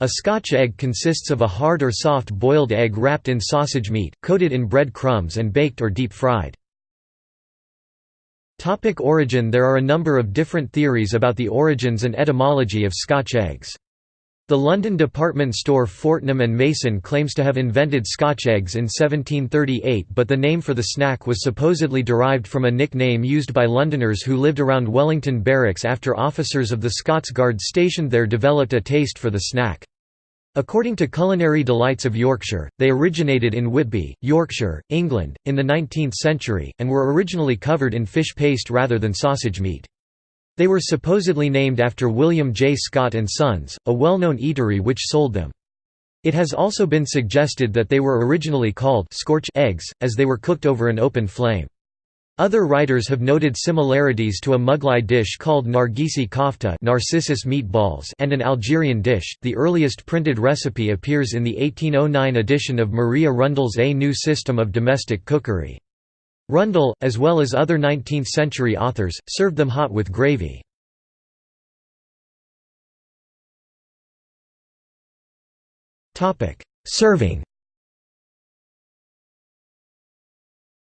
A Scotch egg consists of a hard or soft boiled egg wrapped in sausage meat, coated in bread crumbs and baked or deep fried. Topic origin There are a number of different theories about the origins and etymology of Scotch eggs. The London department store Fortnum Mason claims to have invented Scotch eggs in 1738 but the name for the snack was supposedly derived from a nickname used by Londoners who lived around Wellington Barracks after officers of the Scots Guards stationed there developed a taste for the snack. According to Culinary Delights of Yorkshire, they originated in Whitby, Yorkshire, England, in the 19th century, and were originally covered in fish paste rather than sausage meat. They were supposedly named after William J. Scott and Sons, a well-known eatery which sold them. It has also been suggested that they were originally called scorch eggs, as they were cooked over an open flame. Other writers have noted similarities to a Mughlai dish called Nargisi kofta Narcissus meatballs and an Algerian dish. The earliest printed recipe appears in the 1809 edition of Maria Rundell's A New System of Domestic Cookery. Rundell, as well as other 19th-century authors, served them hot with gravy. Serving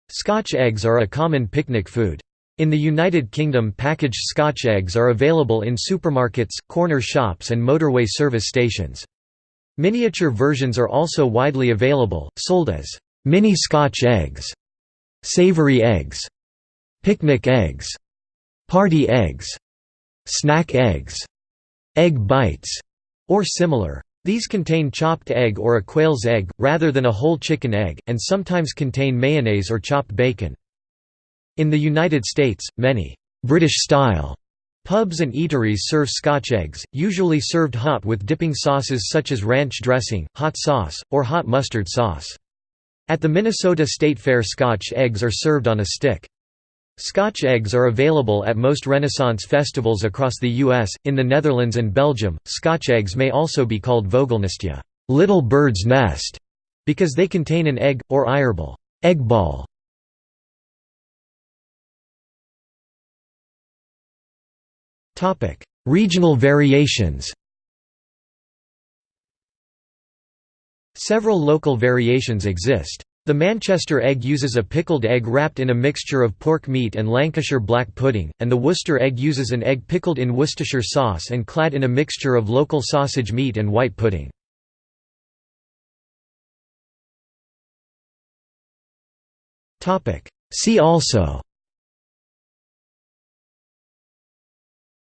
Scotch eggs are a common picnic food. In the United Kingdom packaged Scotch eggs are available in supermarkets, corner shops and motorway service stations. Miniature versions are also widely available, sold as mini Scotch eggs, savory eggs, picnic eggs, party eggs, snack eggs, egg bites, or similar. These contain chopped egg or a quail's egg, rather than a whole chicken egg, and sometimes contain mayonnaise or chopped bacon. In the United States, many «British-style» pubs and eateries serve Scotch eggs, usually served hot with dipping sauces such as ranch dressing, hot sauce, or hot mustard sauce. At the Minnesota State Fair Scotch eggs are served on a stick. Scotch eggs are available at most Renaissance festivals across the U.S., in the Netherlands and Belgium. Scotch eggs may also be called vogelnestje little bird's nest", because they contain an egg, or eierbal egg ball". Topic: Regional variations Several local variations exist. The Manchester egg uses a pickled egg wrapped in a mixture of pork meat and Lancashire black pudding, and the Worcester egg uses an egg pickled in Worcestershire sauce and clad in a mixture of local sausage meat and white pudding. See also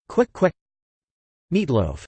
Kwek kwek Meatloaf